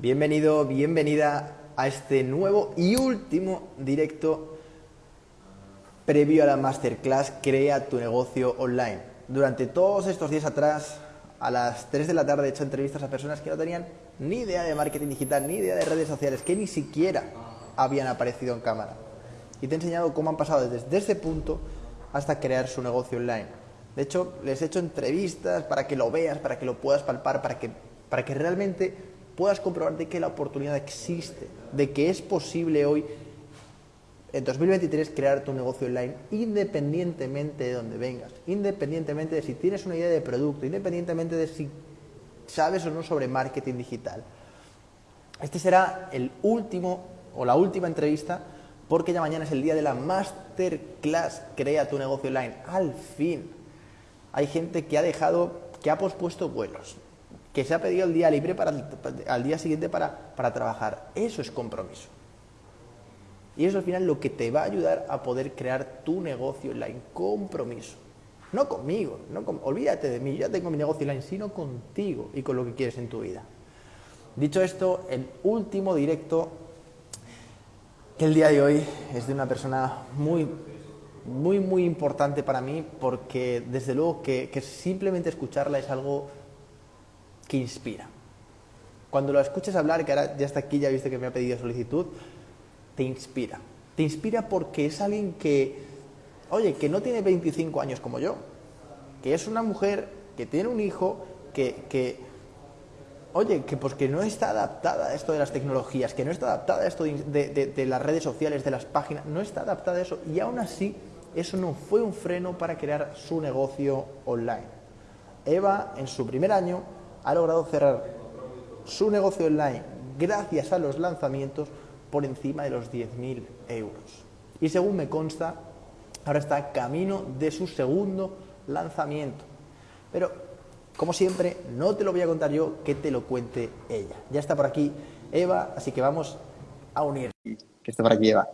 Bienvenido, bienvenida a este nuevo y último directo previo a la masterclass Crea tu negocio online. Durante todos estos días atrás, a las 3 de la tarde he hecho entrevistas a personas que no tenían ni idea de marketing digital, ni idea de redes sociales, que ni siquiera habían aparecido en cámara. Y te he enseñado cómo han pasado desde ese punto hasta crear su negocio online. De hecho, les he hecho entrevistas para que lo veas, para que lo puedas palpar, para que, para que realmente puedas comprobar de que la oportunidad existe, de que es posible hoy, en 2023, crear tu negocio online independientemente de dónde vengas, independientemente de si tienes una idea de producto, independientemente de si sabes o no sobre marketing digital. Este será el último o la última entrevista porque ya mañana es el día de la masterclass Crea tu negocio online. Al fin. Hay gente que ha dejado, que ha pospuesto vuelos, que se ha pedido el día libre para al día siguiente para, para trabajar. Eso es compromiso. Y eso al final lo que te va a ayudar a poder crear tu negocio online. Compromiso. No conmigo, no olvídate de mí, ya tengo mi negocio online, sino contigo y con lo que quieres en tu vida. Dicho esto, el último directo que el día de hoy es de una persona muy, muy, muy importante para mí porque desde luego que simplemente escucharla es algo que inspira. Cuando lo escuches hablar, que ahora ya está aquí, ya viste que me ha pedido solicitud, te inspira. Te inspira porque es alguien que, oye, que no tiene 25 años como yo, que es una mujer que tiene un hijo, que, que oye, que pues no está adaptada a esto de las tecnologías, que no está adaptada a esto de, de, de, las redes sociales, de las páginas, no está adaptada a eso. Y aún así, eso no fue un freno para crear su negocio online. Eva, en su primer año, ha logrado cerrar su negocio online gracias a los lanzamientos por encima de los 10.000 euros. Y según me consta, ahora está camino de su segundo lanzamiento. Pero, como siempre, no te lo voy a contar yo, que te lo cuente ella. Ya está por aquí Eva, así que vamos a unir. Que está por aquí Eva.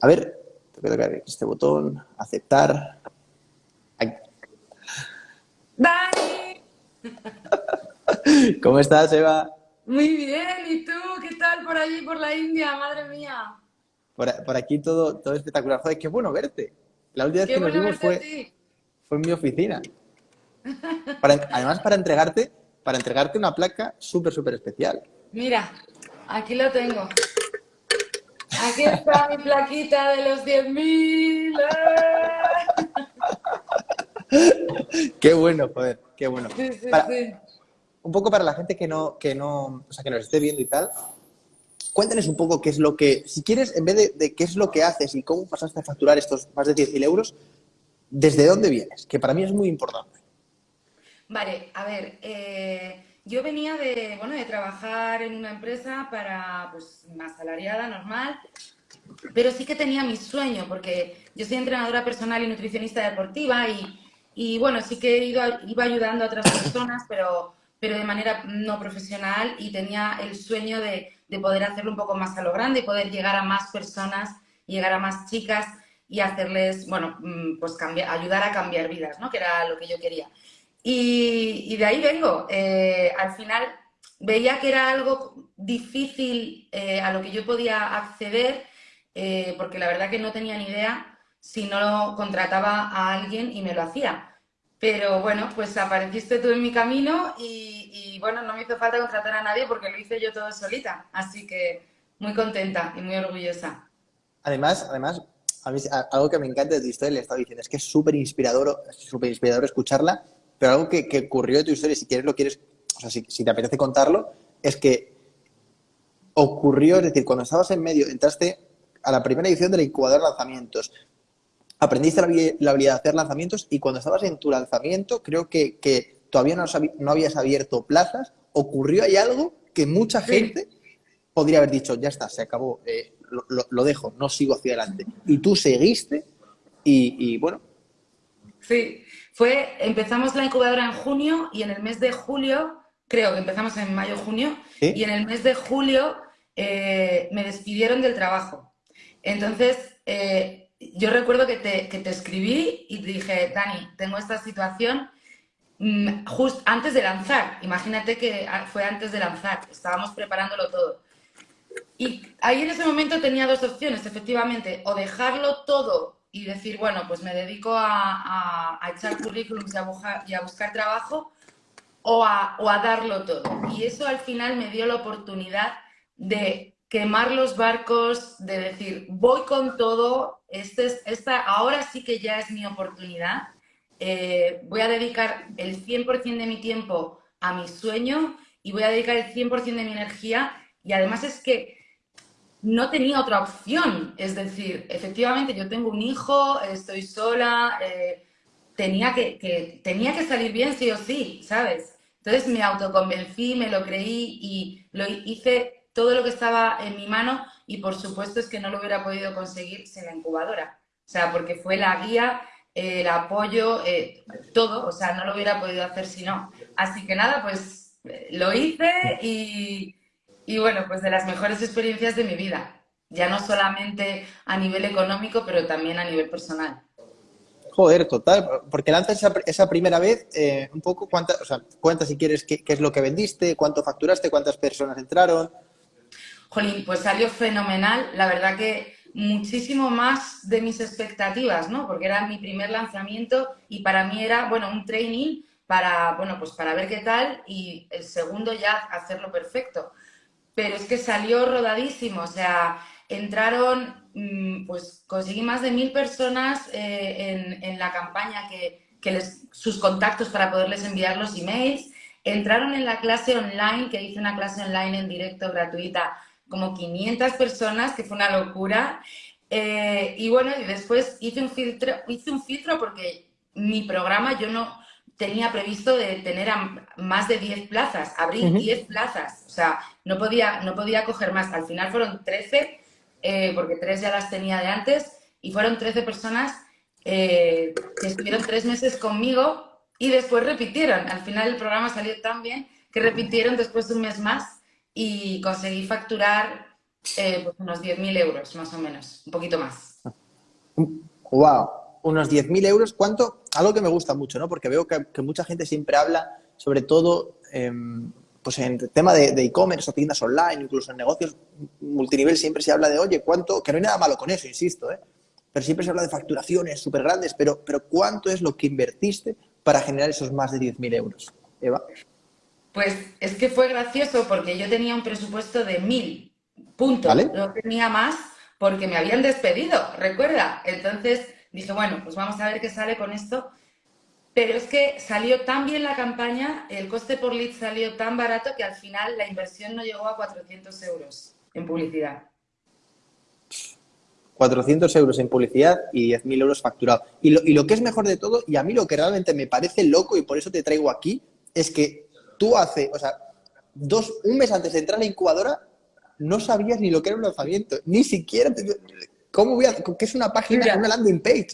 A ver, tengo que tocar este botón, aceptar. ¡Dani! ¿Cómo estás, Eva? Muy bien, ¿y tú? ¿Qué tal por allí, por la India? Madre mía. Por, por aquí todo, todo espectacular. Joder, qué bueno verte. La última vez Qué que nos vimos fue, fue en mi oficina. Para- además, para entregarte, para entregarte una placa súper, súper especial. Mira, aquí lo tengo. Aquí está mi plaquita de los 10.000. Qué bueno, joder, qué bueno. Sí, sí, Para- sí. un poco para la gente que no, que no, o sea, que nos esté viendo y tal, cuéntanos un poco qué es lo que, si quieres, en vez de, de qué es lo que haces y cómo pasaste a facturar estos más de 10.000 euros, ¿desde dónde vienes? Que para mí es muy importante. Vale, a ver, eh, yo venía de, bueno, de trabajar en una empresa para, pues, asalariada, normal, pero sí que tenía mi sueño, porque yo soy entrenadora personal y nutricionista deportiva y, y, bueno, sí que iba ayudando a otras personas, pero, pero de manera no profesional y tenía el sueño de, de poder hacerlo un poco más a lo grande y poder llegar a más personas, llegar a más chicas y hacerles, bueno, mm, pues cambiar, ayudar a cambiar vidas, ¿no? Que era lo que yo quería. Y, y de ahí vengo. Eh, al final veía que era algo difícil eh, a lo que yo podía acceder, eh, porque la verdad que no tenía ni idea si no contrataba a alguien y me lo hacía. Pero bueno, pues apareciste tú en mi camino y, bueno, no me hizo falta contratar a nadie porque lo hice yo todo solita. Así que muy contenta y muy orgullosa. Además, además, a mí, algo que me encanta de tu historia, le estaba diciendo, es que es súper inspirador, súper inspirador escucharla, pero algo que, ocurrió de tu historia, si quieres lo quieres, o sea, si, te apetece contarlo, es que ocurrió, es decir, cuando estabas en medio, entraste a la primera edición de la de lanzamientos, aprendiste la, habi- la habilidad de hacer lanzamientos y cuando estabas en tu lanzamiento, creo que, que todavía no, no habías abierto plazas, ocurrió ahí algo que mucha Sí. gente podría haber dicho, ya está, se acabó, eh, lo, lo- lo dejo, no sigo hacia adelante. Y tú seguiste y, y, bueno, Sí, fue, empezamos la incubadora en junio y en el mes de julio, creo que empezamos en mayo-junio, ¿Sí? y en el mes de julio eh, me despidieron del trabajo. Entonces, eh, yo recuerdo que te, que te escribí y te dije, Dani, tengo esta situación mm, justo antes de lanzar. Imagínate que fue antes de lanzar, estábamos preparándolo todo. Y ahí en ese momento tenía dos opciones, efectivamente, o dejarlo todo y decir, bueno, pues me dedico a, echar currículums y a, buscar, trabajo, o a, o a darlo todo. Y eso al final me dio la oportunidad de quemar los barcos, de decir, voy con todo, este es, esta, ahora sí que ya es mi oportunidad, eh, voy a dedicar el 100% de mi tiempo a mi sueño y voy a dedicar el 100% de mi energía y además es que no tenía otra opción, es decir, efectivamente yo tengo un hijo, estoy sola, eh, tenía, que, tenía que salir bien sí o sí, ¿sabes? Entonces me autoconvencí, me lo creí y lo hice todo lo que estaba en mi mano y por supuesto es que no lo hubiera podido conseguir sin la incubadora. O sea, porque fue la guía, el apoyo, eh, todo, o sea, no lo hubiera podido hacer si no. Así que nada, pues eh, lo hice y, y bueno, pues de las mejores experiencias de mi vida. Ya no solamente a nivel económico, pero también a nivel personal. Joder, total, porque lanzas esa, primera vez, eh, un poco, cuánta, o sea, cuenta si quieres qué, qué, es lo que vendiste, cuánto facturaste, cuántas personas entraron. Jolín, pues salió fenomenal. La verdad que muchísimo más de mis expectativas, ¿no? Porque era mi primer lanzamiento y para mí era, bueno, un training para, bueno, pues para ver qué tal y el segundo ya hacerlo perfecto. Pero es que salió rodadísimo, o sea, entraron, mm, pues conseguí más de mil personas eh, en, la campaña que, les, sus contactos para poderles enviar los emails. Entraron en la clase online, que hice una clase online en directo gratuita como 500 personas, que fue una locura. Eh, y bueno, y después hice un filtro, hice un filtro porque mi programa yo no tenía previsto de tener más de 10 plazas, abrí 10 plazas, o sea, no podía, no podía coger más. Al final fueron 13, eh, porque tres ya las tenía de antes, y fueron 13 personas eh, que estuvieron tres meses conmigo y después repitieron. Al final el programa salió tan bien que repitieron después de un mes más y conseguí facturar eh, pues unos 10.000 euros, más o menos, un poquito más. ¡Wow! Unos 10.000 euros, ¿cuánto? Algo que me gusta mucho, ¿no? Porque veo que, mucha gente siempre habla, sobre todo em, pues en el tema de e-commerce o tiendas online, incluso en negocios multinivel, siempre se habla de, oye, ¿cuánto? Que no hay nada malo con eso, insisto, ¿eh? Pero siempre se habla de facturaciones súper grandes, pero, pero ¿cuánto es lo que invertiste para generar esos más de 10.000 euros, Eva? Pues es que fue gracioso porque yo tenía un presupuesto de mil puntos, no tenía más porque me habían despedido, recuerda. Entonces dije, bueno, pues vamos a ver qué sale con esto. Pero es que salió tan bien la campaña, el coste por lead salió tan barato que al final la inversión no llegó a 400 euros en publicidad. 400 euros en publicidad y 10.000 euros facturado. Y lo, y lo que es mejor de todo, y a mí lo que realmente me parece loco y por eso te traigo aquí, es que tú hace, o sea, dos, un mes antes de entrar a la incubadora, no sabías ni lo que era un lanzamiento, ni siquiera, ¿cómo voy a, qué es una página, una landing page?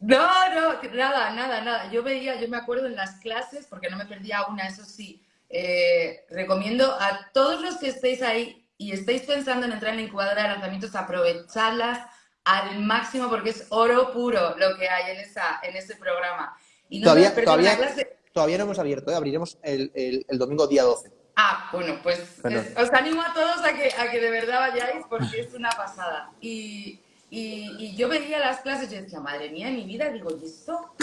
No, no, nada, nada, nada. Yo veía, yo me acuerdo en las clases, porque no me perdía una, eso sí, eh, recomiendo a todos los que estéis ahí y estéis pensando en entrar en la incubadora de lanzamientos, aprovecharlas al máximo porque es oro puro lo que hay en, esa, en ese programa. Y no todavía, todavía, clase todavía no hemos abierto, ¿eh? abriremos el, el, domingo día 12. Ah, bueno, pues os animo a todos a que, a que de verdad vayáis porque es una pasada. Y, y, yo veía las clases y decía, madre mía, mi vida, digo, ¿y esto?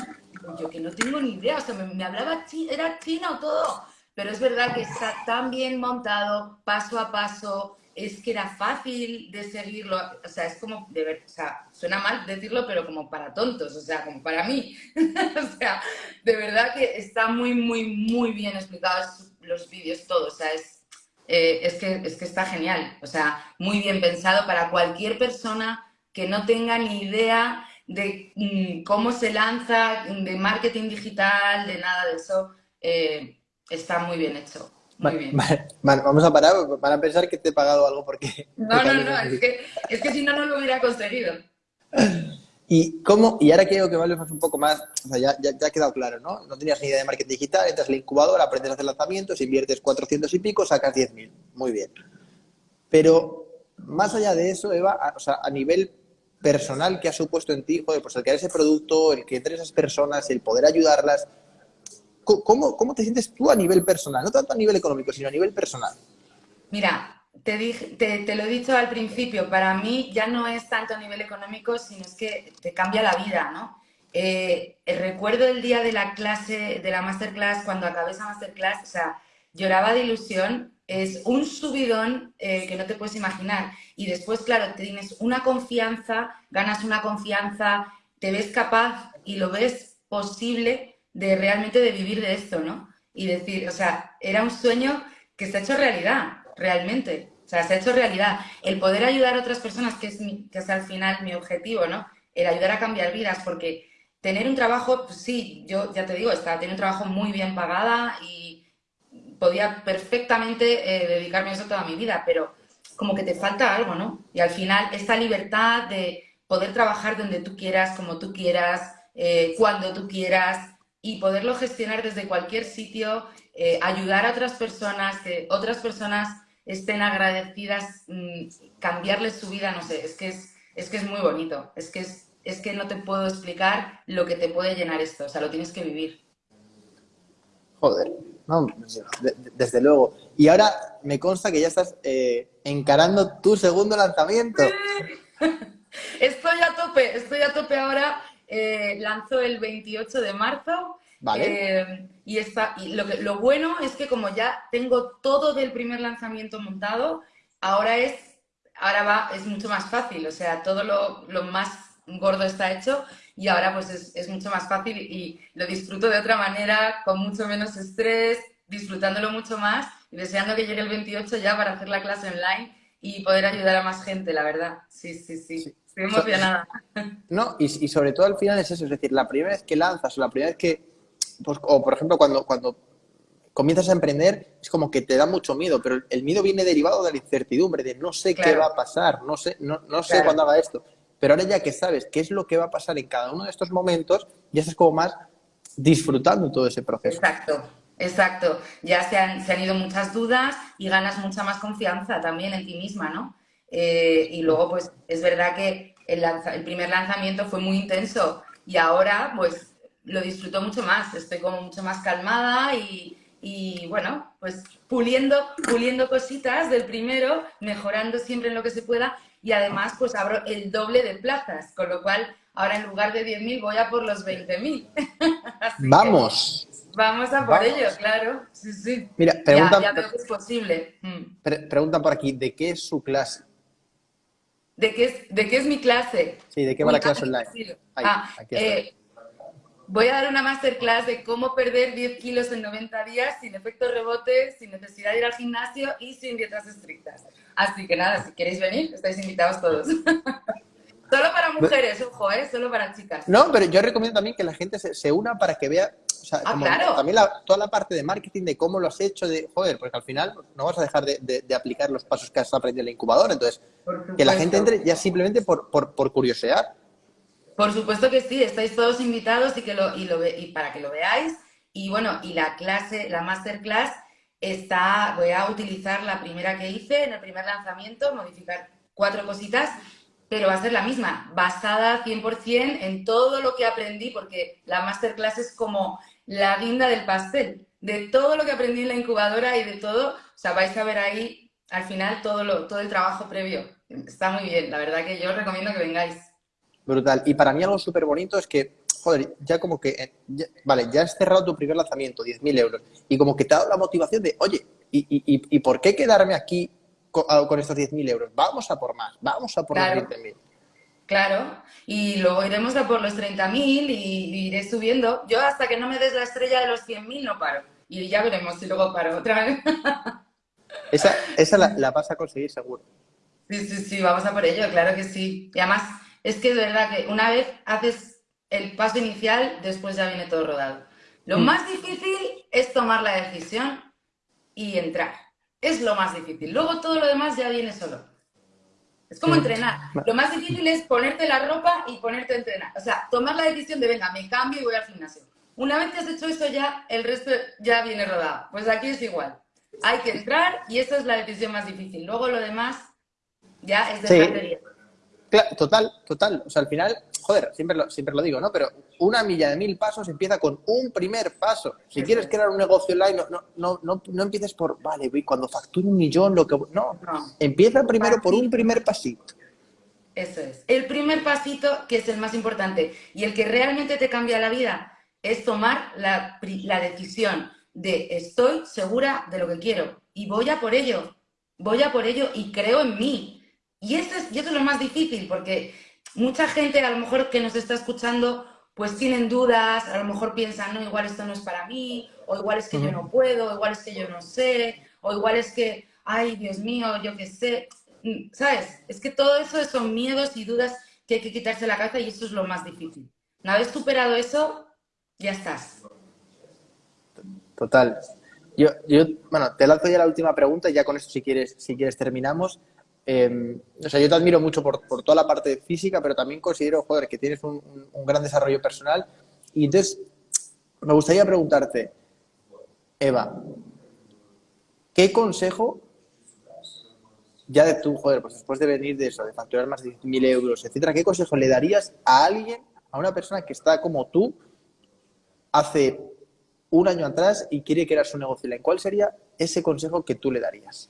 Yo que no tengo ni idea, o sea, me, hablaba, era chino todo, pero es verdad que está tan bien montado, paso a paso, es que era fácil de seguirlo, o sea, es como, de ver, o sea, suena mal decirlo, pero como para tontos, o sea, como para mí. o sea, de verdad que está muy, muy, muy bien explicados los vídeos, todos, o sea, es, eh, es, que, es que está genial, o sea, muy bien pensado para cualquier persona que no tenga ni idea de mm, cómo se lanza, de marketing digital, de nada de eso, eh, está muy bien hecho. Muy bien. vamos a parar, para pensar que te he pagado algo porque... No, no, no, es que, es que si no, no lo hubiera conseguido. ¿Y cómo? Y ahora quiero que me hables un poco más, o sea, ya, ya, ha quedado claro, ¿no? No tenías ni idea de marketing digital, entras en la incubadora, aprendes a hacer lanzamientos, inviertes 400 y pico, sacas 10.000. Muy bien. Pero más allá de eso, Eva, a, o sea, a nivel personal que ha supuesto en ti, joder, pues el crear ese producto, el que entre esas personas, el poder ayudarlas, ¿cómo, ¿cómo te sientes tú a nivel personal? No tanto a nivel económico, sino a nivel personal. Mira, te, dije, te, lo he dicho al principio, para mí ya no es tanto a nivel económico, sino es que te cambia la vida, ¿no? Eh, recuerdo el día de la clase, de la masterclass, cuando acabé esa masterclass, o sea, lloraba de ilusión, es un subidón eh, que no te puedes imaginar. Y después, claro, tienes una confianza, ganas una confianza, te ves capaz y lo ves posible de realmente de vivir de esto, ¿no? Y decir, o sea, era un sueño que se ha hecho realidad, realmente. O sea, se ha hecho realidad. El poder ayudar a otras personas, que es, que es al final mi objetivo, ¿no? El ayudar a cambiar vidas, porque tener un trabajo, pues sí, yo ya te digo, estaba teniendo un trabajo muy bien pagada y podía perfectamente eh, dedicarme a eso toda mi vida, pero como que te falta algo, ¿no? Y al final esta libertad de poder trabajar donde tú quieras, como tú quieras, eh, cuando tú quieras y poderlo gestionar desde cualquier sitio, eh, ayudar a otras personas, que otras personas estén agradecidas, mm, cambiarles su vida, no sé, es que es, es que es muy bonito, es que es es que no te puedo explicar lo que te puede llenar esto, o sea, lo tienes que vivir. Joder, no, desde luego. Y ahora me consta que ya estás eh, encarando tu segundo lanzamiento. estoy a tope, estoy a tope ahora. Eh, lanzo el 28 de marzo. Vale. Eh, y, está, y lo, lo bueno es que como ya tengo todo del primer lanzamiento montado, ahora es, ahora va, es mucho más fácil. O sea, todo lo, lo más gordo está hecho y ahora pues es, mucho más fácil y lo disfruto de otra manera, con mucho menos estrés, disfrutándolo mucho más y deseando que llegue el 28 ya para hacer la clase online y poder ayudar a más gente, la verdad. Sí, sí, sí. Estoy emocionada. No, y, sobre todo al final es eso, es decir, la primera vez que lanzas o la primera vez que, pues, o por ejemplo cuando, cuando comienzas a emprender, es como que te da mucho miedo, pero el miedo viene derivado de la incertidumbre, de no sé qué va a pasar, no sé, no, no sé cuándo haga esto. Pero ahora ya que sabes qué es lo que va a pasar en cada uno de estos momentos, ya estás como más disfrutando todo ese proceso. Exacto, exacto. Ya se han, se han ido muchas dudas y ganas mucha más confianza también en ti misma, ¿no? Eh, y luego, pues, es verdad que el, el primer lanzamiento fue muy intenso y ahora, pues, lo disfruto mucho más. Estoy como mucho más calmada y, y bueno, pues puliendo, puliendo cositas del primero, mejorando siempre en lo que se pueda y además pues abro el doble de plazas, con lo cual ahora en lugar de 10.000 voy a por los 20.000. Vamos. Vamos a por ello, claro. Sí, sí. Mira, pregunta, ya, veo que es posible. Mm. pregunta por aquí, ¿de qué es su clase? ¿De qué es, de qué es mi clase? Sí, ¿de qué va la clase online? ah, eh, voy a dar una masterclass de cómo perder 10 kilos en 90 días sin efecto rebote, sin necesidad de ir al gimnasio y sin dietas estrictas. Así que nada, si queréis venir, estáis invitados todos. Solo para mujeres, ojo, ¿eh? Solo para chicas. No, pero yo recomiendo también que la gente se, una para que vea, o sea, ah, claro. también toda la parte de marketing, de cómo lo has hecho, de, joder, porque al final no vas a dejar de, aplicar los pasos que has aprendido en la incubadora, entonces, que la gente entre ya simplemente por, por, por curiosear. Por supuesto que sí, estáis todos invitados y, que lo, y, lo, y para que lo veáis. Y bueno, y la clase, la masterclass está, voy a utilizar la primera que hice en el primer lanzamiento, modificar cuatro cositas, pero va a ser la misma, basada 100% en todo lo que aprendí, porque la masterclass es como la guinda del pastel, de todo lo que aprendí en la incubadora y de todo, o sea, vais a ver ahí al final todo, lo, todo el trabajo previo. Está muy bien, la verdad que yo os recomiendo que vengáis. Brutal. Y para mí algo súper bonito es que joder, ya como que, eh, vale, ya has cerrado tu primer lanzamiento, 10.000 euros, y como que te ha dado la motivación de, oye, ¿y, por qué quedarme aquí ah, con, estos 10.000 euros? Vamos a por más, vamos a por los 20.000. Claro, y luego iremos a por los 30.000 y, iré subiendo. Yo hasta que no me des la estrella de los 100.000 no paro. Y ya veremos si luego paro otra vez. esa esa la, la vas a conseguir seguro. Sí, sí, sí, vamos a por ello, claro que sí. Y además, es que de verdad que una vez haces el paso inicial, después ya viene todo rodado. Lo mm. más difícil es tomar la decisión y entrar. Es lo más difícil. Luego todo lo demás ya viene solo. Es como entrenar. Lo más difícil es ponerte la ropa y ponerte a entrenar. O sea, tomar la decisión de, venga, me cambio y voy al gimnasio. Una vez que has hecho eso ya, el resto ya viene rodado. Pues aquí es igual. Hay que entrar y esa es la decisión más difícil. Luego lo demás ya es de total, total. O sea, al final, joder, siempre lo, siempre lo digo, ¿no? Pero una milla de mil pasos empieza con un primer paso. Si quieres crear un negocio online, no, no, no, no, empieces por, vale, cuando facture un millón, lo que... No, no. empieza primero por un primer pasito. Eso es. El primer pasito, que es el más importante, y el que realmente te cambia la vida, es tomar la, la decisión de estoy segura de lo que quiero y voy a por ello, voy a por ello y creo en mí. Y eso es, y eso es lo más difícil, porque mucha gente a lo mejor que nos está escuchando, pues tienen dudas, a lo mejor piensan, no, igual esto no es para mí, o igual es que yo no puedo, o igual es que yo no sé, o igual es que, ay, Dios mío, yo qué sé. Mm, ¿Sabes? Es que todo eso son miedos y dudas que hay que quitarse la cabeza y eso es lo más difícil. Una vez superado eso, ya estás. Total. Yo, yo, bueno, te lanzo ya la última pregunta y ya con esto si quieres, si quieres terminamos. Em, o sea, yo te admiro mucho por, por, toda la parte física, pero también considero, joder, que tienes un, gran desarrollo personal. Y entonces, me gustaría preguntarte, Eva, ¿qué consejo, ya de tú, joder, pues después de venir de facturar más de 10.000 euros, etcétera, ¿qué consejo le darías a alguien, a una persona que está como tú, hace un año atrás y quiere crear su negocio? ¿Cuál sería ese consejo que tú le darías?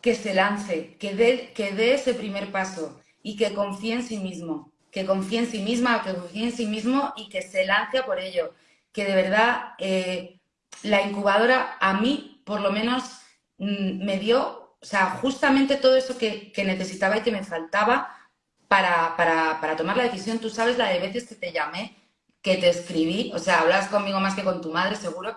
Que se lance, que dé, que dé ese primer paso y que confíe en sí mismo, que confíe en sí misma, que confíe en sí mismo y que se lance por ello. Que de verdad eh, la incubadora a mí, por lo menos, mm, me dio, o sea, justamente todo eso que, necesitaba y que me faltaba para, para, para, tomar la decisión. Tú sabes la de veces que te llamé, que te escribí, o sea, hablas conmigo más que con tu madre, seguro,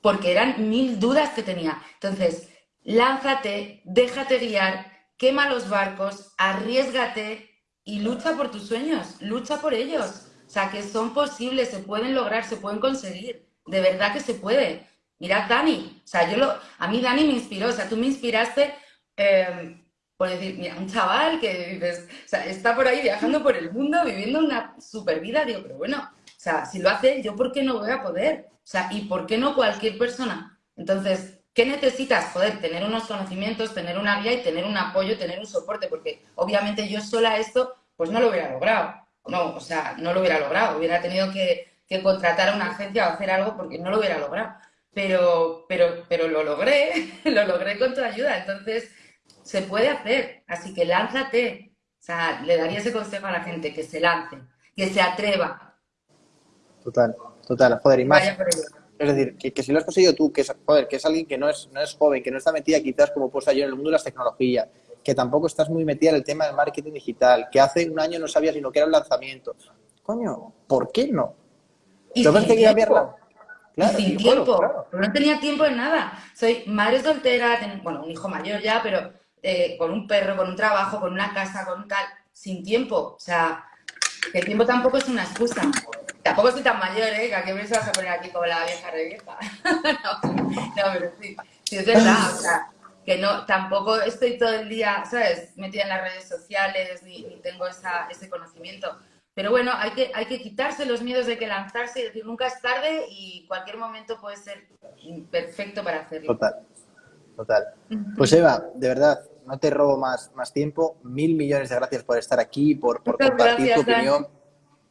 porque eran mil dudas que tenía. Entonces, lánzate, déjate guiar, quema los barcos, arriesgate y lucha por tus sueños, lucha por ellos. O sea, que son posibles, se pueden lograr, se pueden conseguir. De verdad que se puede. Mirad Dani, o sea, yo lo, a mí Dani me inspiró, o sea, tú me inspiraste em, por decir, mira, un chaval que dices, o sea, está por ahí viajando por el mundo, viviendo una super vida, digo, pero bueno, o sea, si lo hace, yo por qué no voy a poder, o sea, y por qué no cualquier persona. Entonces, ¿Qué necesitas? Poder tener unos conocimientos, tener una guía y tener un apoyo, tener un soporte, porque obviamente yo sola esto, pues no lo hubiera logrado. No, o sea, no lo hubiera logrado. Hubiera tenido que, contratar a una agencia o hacer algo porque no lo hubiera logrado. Pero, pero, pero lo logré, lo logré con tu ayuda. Entonces, se puede hacer. Así que lánzate. O sea, le daría ese consejo a la gente, que se lance, que se atreva. Total, total. Joder, y más. Es decir, que, si lo has conseguido tú, que es, que es alguien que no es, no es joven, que no está metida quizás como puesta yo en el mundo de las tecnologías, que tampoco estás muy metida en el tema del marketing digital, que hace un año no sabías ni lo que era el lanzamiento. Coño, ¿por qué no? Y sin que tiempo. Claro, y sin tiempo. No tenía tiempo en nada. Soy madre soltera, bueno, un hijo mayor ya, pero eh, con un perro, con un trabajo, con una casa, con tal, sin tiempo. O sea, el tiempo tampoco es una excusa. Tampoco soy tan mayor, ¿eh? A qué me vas a poner aquí como la vieja revieja. no, no, pero sí. Sí, es verdad. O sea, que no, tampoco estoy todo el día, ¿sabes? Metida en las redes sociales ni, tengo esa, ese conocimiento. Pero bueno, hay que, hay que quitarse los miedos de que lanzarse y decir nunca es tarde y cualquier momento puede ser perfecto para hacerlo. Total, total. Pues Eva, de verdad, no te robo más, más tiempo. Mil millones de gracias por estar aquí, por, por compartir tu opinión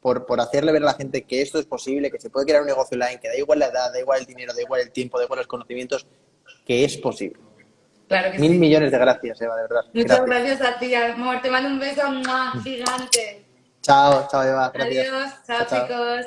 por, hacerle ver a la gente que esto es posible, que se puede crear un negocio online, que da igual la edad, da igual el dinero, da igual el tiempo, da igual los conocimientos, que es posible. Claro que Mil millones de gracias, Eva, de verdad. Muchas gracias, a ti, amor. Te mando un beso gigante. Chao, chao, Eva. Adiós. chao, chicos.